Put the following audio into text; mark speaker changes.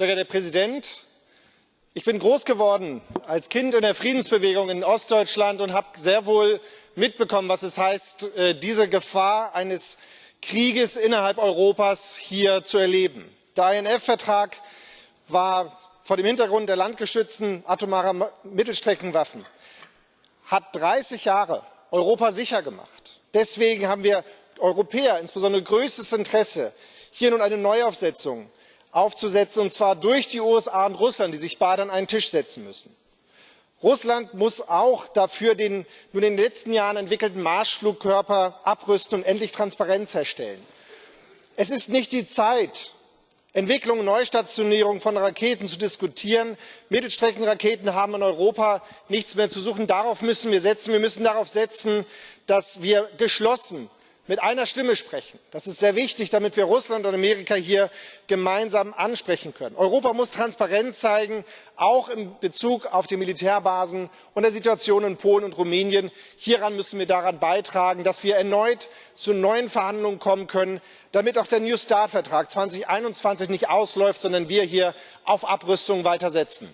Speaker 1: sehr geehrter Herr Präsident! Ich bin groß geworden als Kind in der Friedensbewegung in Ostdeutschland und habe sehr wohl mitbekommen, was es heißt, diese Gefahr eines Krieges innerhalb Europas hier zu erleben. Der INF Vertrag war vor dem Hintergrund der landgestützten atomaren Mittelstreckenwaffen hat 30 Jahre Europa sicher gemacht. Deswegen haben wir Europäer insbesondere größtes Interesse, hier nun eine Neuaufsetzung aufzusetzen, und zwar durch die USA und Russland, die sich beide an einen Tisch setzen müssen. Russland muss auch dafür den nun in den letzten Jahren entwickelten Marschflugkörper abrüsten und endlich Transparenz herstellen. Es ist nicht die Zeit, Entwicklung und Neustationierung von Raketen zu diskutieren. Mittelstreckenraketen haben in Europa nichts mehr zu suchen. Darauf müssen wir setzen. Wir müssen darauf setzen, dass wir geschlossen mit einer Stimme sprechen. Das ist sehr wichtig, damit wir Russland und Amerika hier gemeinsam ansprechen können. Europa muss Transparenz zeigen, auch in Bezug auf die Militärbasen und die Situation in Polen und Rumänien. Hieran müssen wir beitragen, dass wir erneut zu neuen Verhandlungen kommen können, damit auch der New Start Vertrag 2021 nicht ausläuft, sondern wir hier auf Abrüstung weiter setzen.